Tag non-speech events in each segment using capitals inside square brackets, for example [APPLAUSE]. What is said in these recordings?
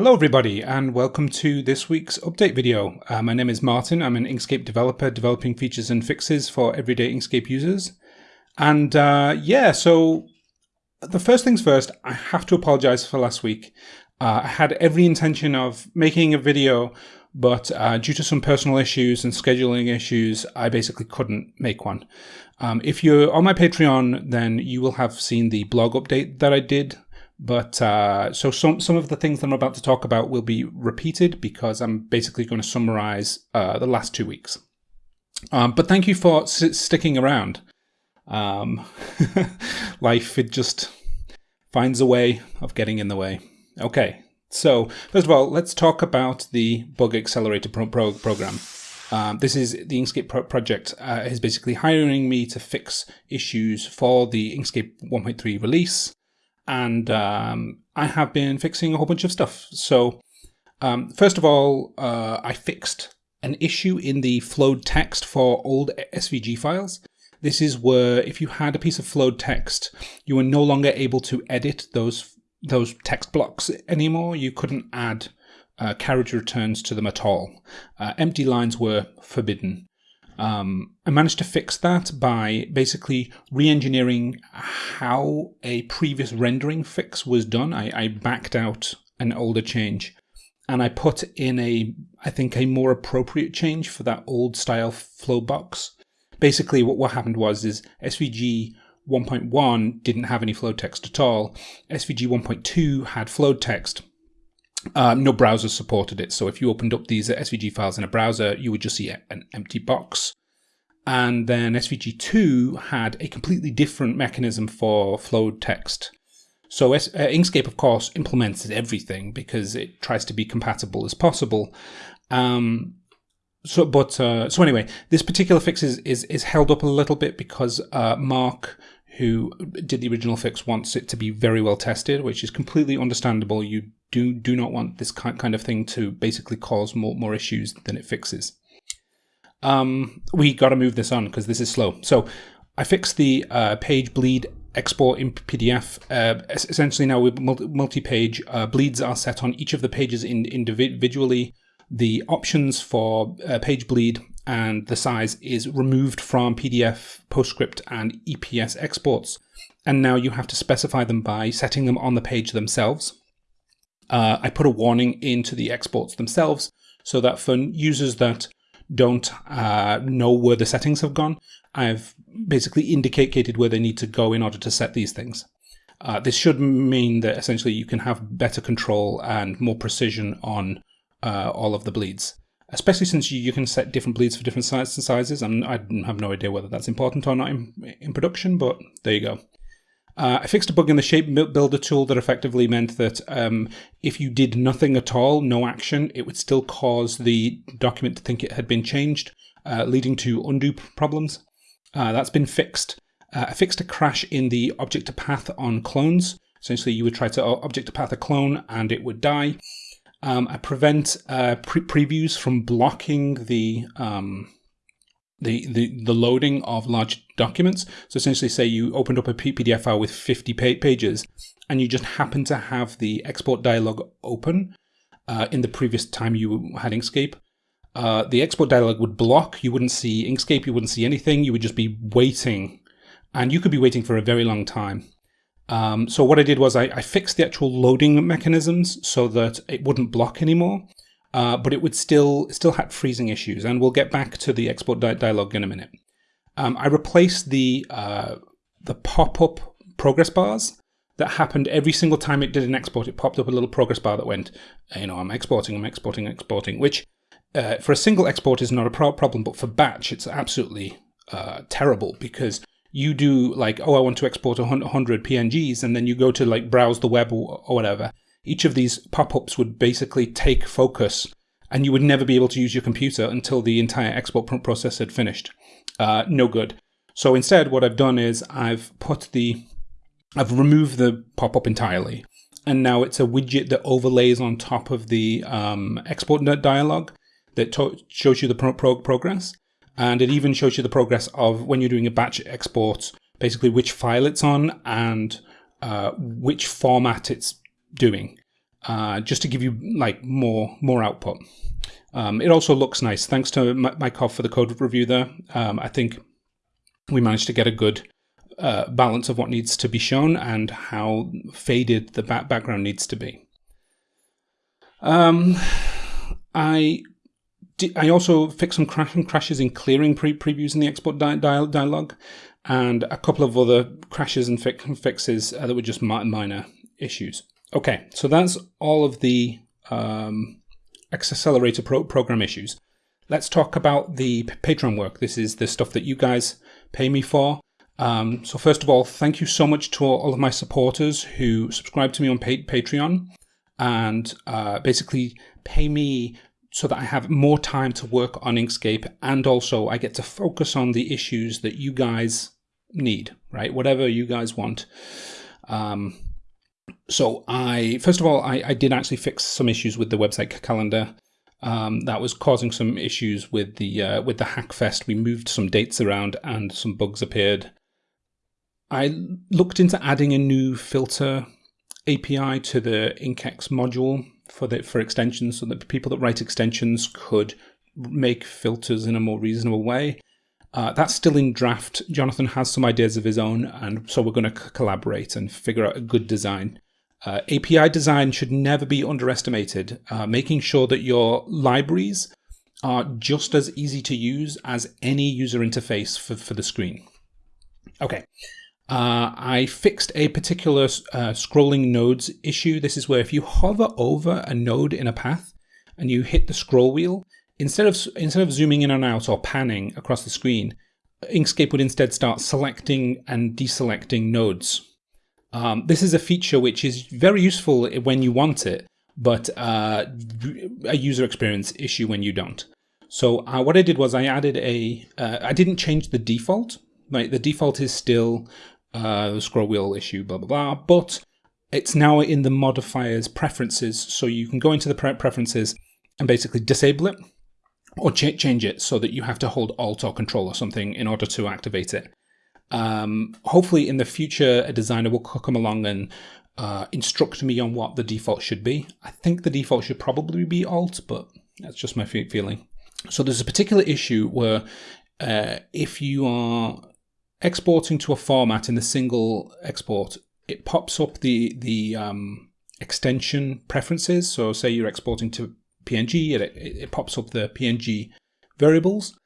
Hello everybody and welcome to this week's update video. Uh, my name is Martin, I'm an Inkscape developer developing features and fixes for everyday Inkscape users. And uh, yeah, so the first things first, I have to apologize for last week. Uh, I had every intention of making a video, but uh, due to some personal issues and scheduling issues, I basically couldn't make one. Um, if you're on my Patreon, then you will have seen the blog update that I did but uh, so some some of the things that I'm about to talk about will be repeated because I'm basically going to summarize uh, the last two weeks. Um, but thank you for sticking around. Um, [LAUGHS] life it just finds a way of getting in the way. Okay, so first of all, let's talk about the bug accelerator pro- pro- program. Um, this is the Inkscape pro- project uh, is basically hiring me to fix issues for the Inkscape 1.3 release and um, I have been fixing a whole bunch of stuff. So, um, first of all, uh, I fixed an issue in the flowed text for old SVG files. This is where if you had a piece of flowed text, you were no longer able to edit those those text blocks anymore. You couldn't add uh, carriage returns to them at all. Uh, empty lines were forbidden. Um, I managed to fix that by basically re-engineering how a previous rendering fix was done. I, I backed out an older change and I put in a, I think, a more appropriate change for that old style flow box. Basically, what, what happened was is SVG 1.1 didn't have any flow text at all. SVG 1.2 had flow text. Um, no browser supported it. So if you opened up these SVG files in a browser, you would just see an empty box. And then SVG2 had a completely different mechanism for flowed text. So uh, Inkscape, of course, implements everything because it tries to be compatible as possible. Um, so, but uh, so anyway, this particular fix is, is, is held up a little bit because uh, Mark, who did the original fix, wants it to be very well tested, which is completely understandable. You do do not want this kind of thing to basically cause more more issues than it fixes. Um, we got to move this on because this is slow. So I fixed the uh, page bleed export in PDF. Uh, essentially, now with multi-page uh, bleeds are set on each of the pages in, individually. The options for uh, page bleed and the size is removed from PDF, PostScript, and EPS exports. And now you have to specify them by setting them on the page themselves. Uh, I put a warning into the exports themselves so that for users that don't uh, know where the settings have gone, I've basically indicated where they need to go in order to set these things. Uh, this should mean that essentially you can have better control and more precision on uh, all of the bleeds, especially since you, you, can set different bleeds for different sizes and sizes. I have no idea whether that's important or not in, in production, but there you go. Uh, I fixed a bug in the shape builder tool that effectively meant that um, if you did nothing at all, no action, it would still cause the document to think it had been changed, uh, leading to undo problems. Uh, that's been fixed. Uh, I fixed a crash in the object to path on clones. Essentially, you would try to object to path a clone and it would die. Um, I prevent uh, pre previews from blocking the um, the, the, the loading of large documents. So essentially, say you opened up a PDF file with 50 pages and you just happen to have the export dialog open uh, in the previous time you had Inkscape. Uh, the export dialog would block. You wouldn't see Inkscape. You wouldn't see anything. You would just be waiting. And you could be waiting for a very long time. Um, so what I did was I, I fixed the actual loading mechanisms so that it wouldn't block anymore uh, but it would still still had freezing issues, and we'll get back to the export di- dialog in a minute. Um, I replaced the uh, the pop up progress bars that happened every single time it did an export. It popped up a little progress bar that went, you know, I'm exporting, I'm exporting, exporting, which uh, for a single export is not a pro- problem, but for batch it's absolutely uh, terrible because you do like, oh, I want to export 100 PNGs, and then you go to like browse the web or whatever, each of these pop-ups would basically take focus and you would never be able to use your computer until the entire export process had finished. Uh, no good. So instead, what I've done is I've put the, I've removed the pop-up entirely, and now it's a widget that overlays on top of the um, export dialog that shows you the pro pro progress, and it even shows you the progress of when you're doing a batch export, basically which file it's on and uh, which format it's doing. uh, just to give you like more more output. Um, it also looks nice. Thanks to Hoff for the code review there. Um, I think we managed to get a good uh, balance of what needs to be shown and how faded the back background needs to be. Um, I I also fixed some crashing crashes in clearing pre previews in the export di dialog, and a couple of other crashes and fi fixes uh, that were just minor issues. Okay, so that's all of the um, accelerator pro program issues. Let's talk about the Patreon work. This is the stuff that you guys pay me for. Um, so first of all, thank you so much to all of my supporters who subscribe to me on Patreon and uh, basically pay me so that I have more time to work on Inkscape and also I get to focus on the issues that you guys need, right? Whatever you guys want. Um, so I, first of all, I, I, did actually fix some issues with the website calendar. Um, that was causing some issues with the uh, with the Hackfest. We moved some dates around and some bugs appeared. I looked into adding a new filter API to the inkex module for the for extensions, so that people that write extensions could make filters in a more reasonable way. Uh, that's still in draft. Jonathan has some ideas of his own, and so we're going to collaborate and figure out a good design. Uh, API design should never be underestimated. Uh, making sure that your libraries are just as easy to use as any user interface for, for the screen. Okay, uh, I fixed a particular uh, scrolling nodes issue. This is where if you hover over a node in a path and you hit the scroll wheel, instead of instead of zooming in and out or panning across the screen, Inkscape would instead start selecting and deselecting nodes. Um, this is a feature which is very useful when you want it, but uh, a user experience issue when you don't. So uh, what I did was I added a. Uh, I didn't change the default. Right, the default is still uh, the scroll wheel issue, blah, blah, blah. But it's now in the modifiers preferences. So you can go into the preferences and basically disable it or ch change it so that you have to hold Alt or Control or something in order to activate it. Um, hopefully in the future, a designer will come along and uh, instruct me on what the default should be. I think the default should probably be Alt, but that's just my feeling. So there's a particular issue where uh, if you are exporting to a format in the single export, it pops up the the um, extension preferences. So say you're exporting to PNG, it, it pops up the PNG variables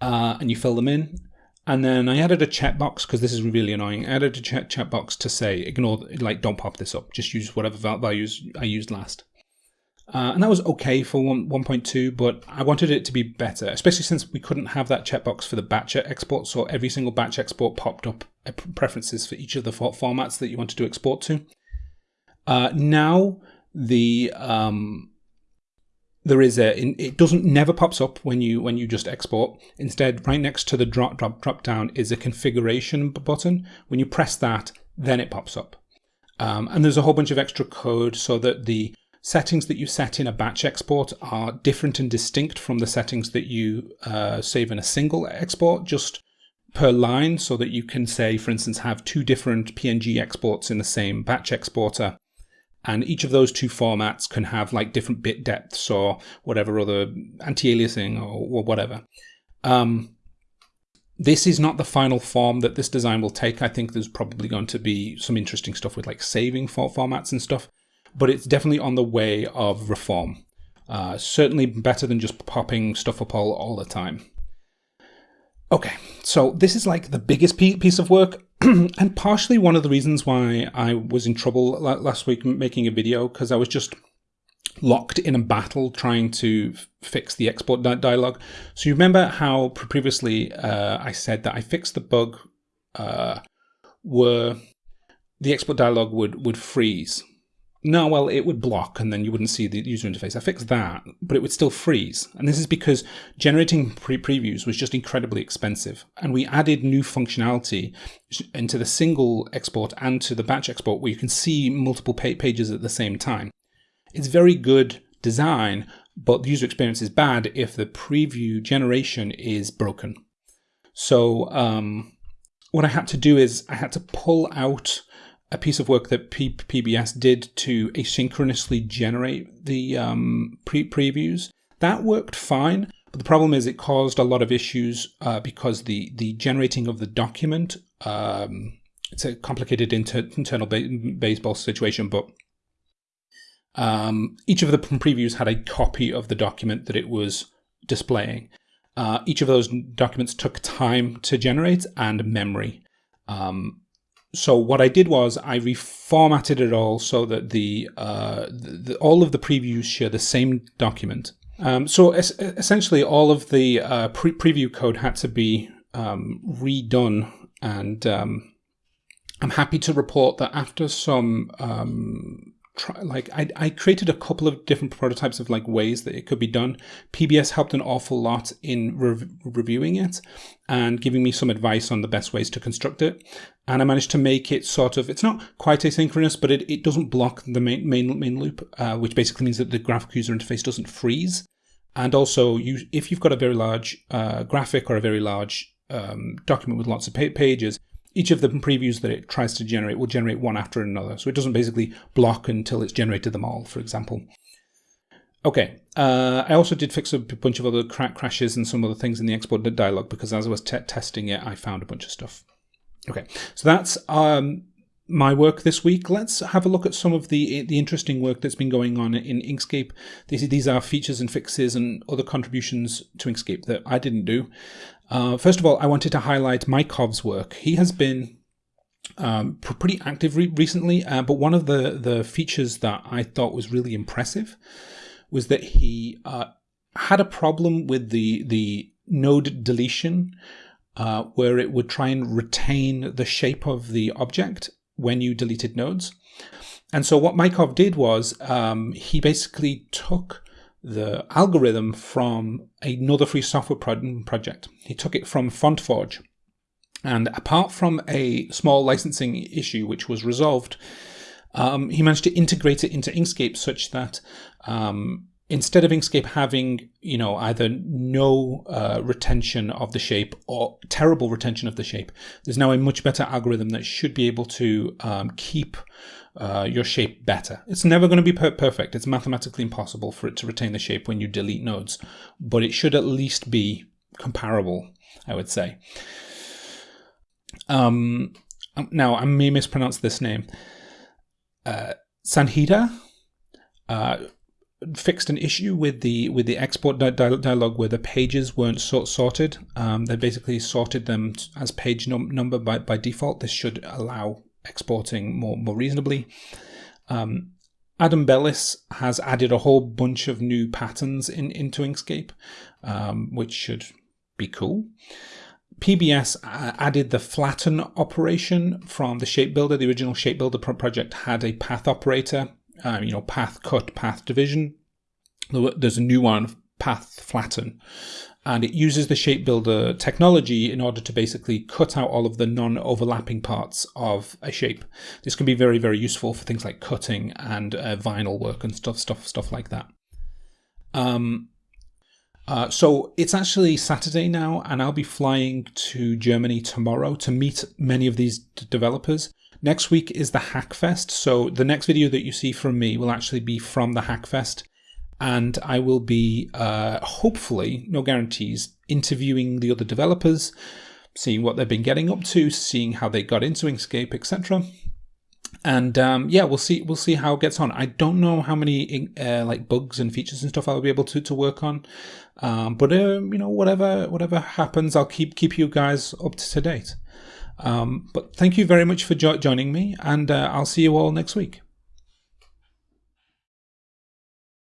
uh, and you fill them in. And then I added a checkbox because this is really annoying. I added a check checkbox to say ignore, like don't pop this up. Just use whatever values I used last. Uh, and that was okay for 1.2, but I wanted it to be better, especially since we couldn't have that checkbox for the batch export. So every single batch export popped up preferences for each of the formats that you wanted to export to. Uh, now the um, there is a it doesn't never pops up when you when you just export. Instead, right next to the drop drop drop down is a configuration button. When you press that, then it pops up. Um, and there's a whole bunch of extra code so that the settings that you set in a batch export are different and distinct from the settings that you uh, save in a single export just per line so that you can say, for instance, have two different PNG exports in the same batch exporter. And each of those two formats can have like different bit depths or whatever other anti-aliasing or, or, whatever. Um, this is not the final form that this design will take. I think there's probably going to be some interesting stuff with like saving for formats and stuff but it's definitely on the way of reform. Uh, certainly better than just popping stuff up all, all the time. Okay, so this is like the biggest piece of work, [CLEARS THROAT] and partially one of the reasons why I was in trouble last week making a video, because I was just locked in a battle trying to fix the export dialog. So you remember how previously uh, I said that I fixed the bug uh, where the export dialog would, would freeze no, well, it would block and then you wouldn't see the user interface. I fixed that, but it would still freeze. And this is because generating pre previews was just incredibly expensive. And we added new functionality into the single export and to the batch export where you can see multiple pages at the same time. It's very good design, but the user experience is bad if the preview generation is broken. So um, what I had to do is I had to pull out a piece of work that P- PBS did to asynchronously generate the um, pre- previews. That worked fine, but the problem is it caused a lot of issues uh, because the the generating of the document. Um, it's a complicated inter- internal ba- baseball situation, but um, each of the previews had a copy of the document that it was displaying. Uh, each of those documents took time to generate and memory. Um, so what I did was I reformatted it all so that the, uh, the, the all of the previews share the same document. Um, so es- essentially, all of the uh, pre- preview code had to be um, redone, and um, I'm happy to report that after some um, try, like I, I created a couple of different prototypes of like ways that it could be done. PBS helped an awful lot in rev- reviewing it and giving me some advice on the best ways to construct it. And I managed to make it sort of it's not quite asynchronous, but it, it doesn't block the main main, main loop, uh, which basically means that the graphical user interface doesn't freeze. And also, you if you've got a very large uh, graphic or a very large um, document with lots of pages, each of the previews that it tries to generate will generate one after another. So it doesn't basically block until it's generated them all, for example. Okay, uh, I also did fix a bunch of other cra crashes and some other things in the export dialog because as I was testing it, I found a bunch of stuff. Okay, so that's um, my work this week. Let's have a look at some of the the interesting work that's been going on in Inkscape. These, these are features and fixes and other contributions to Inkscape that I didn't do. Uh, first of all, I wanted to highlight Mykov's work. He has been um, pretty active re recently, uh, but one of the, the features that I thought was really impressive was that he uh, had a problem with the, the node deletion uh, where it would try and retain the shape of the object when you deleted nodes. And so what Mykov did was um, he basically took the algorithm from another free software project. He took it from FontForge. And apart from a small licensing issue which was resolved, um, he managed to integrate it into Inkscape such that um, instead of Inkscape having, you know, either no uh, retention of the shape or terrible retention of the shape, there's now a much better algorithm that should be able to um, keep uh, your shape better. It's never going to be per perfect. It's mathematically impossible for it to retain the shape when you delete nodes, but it should at least be comparable, I would say. Um, um now, I may mispronounce this name. Uh, Sanhita uh, fixed an issue with the with the export di dialog where the pages weren't sort sorted. Um, they basically sorted them as page num number by, by default. This should allow exporting more, more reasonably. Um, Adam Belis has added a whole bunch of new patterns in, into Inkscape, um, which should be cool. PBS added the flatten operation from the shape builder. The original shape builder project had a path operator, uh, you know, path cut, path division. There's a new one, path flatten and it uses the shape builder technology in order to basically cut out all of the non-overlapping parts of a shape. This can be very, very useful for things like cutting and uh, vinyl work and stuff, stuff, stuff like that. Um, uh, so it's actually Saturday now, and I'll be flying to Germany tomorrow to meet many of these developers. Next week is the Hackfest, so the next video that you see from me will actually be from the Hackfest and I will be uh, hopefully, no guarantees, interviewing the other developers, seeing what they've been getting up to, seeing how they got into Inkscape, etc. And um, yeah, we'll see. We'll see how it gets on. I don't know how many uh, like bugs and features and stuff I'll be able to to work on, um, but uh, you know, whatever whatever happens, I'll keep keep you guys up to date. Um, but thank you very much for jo joining me, and uh, I'll see you all next week.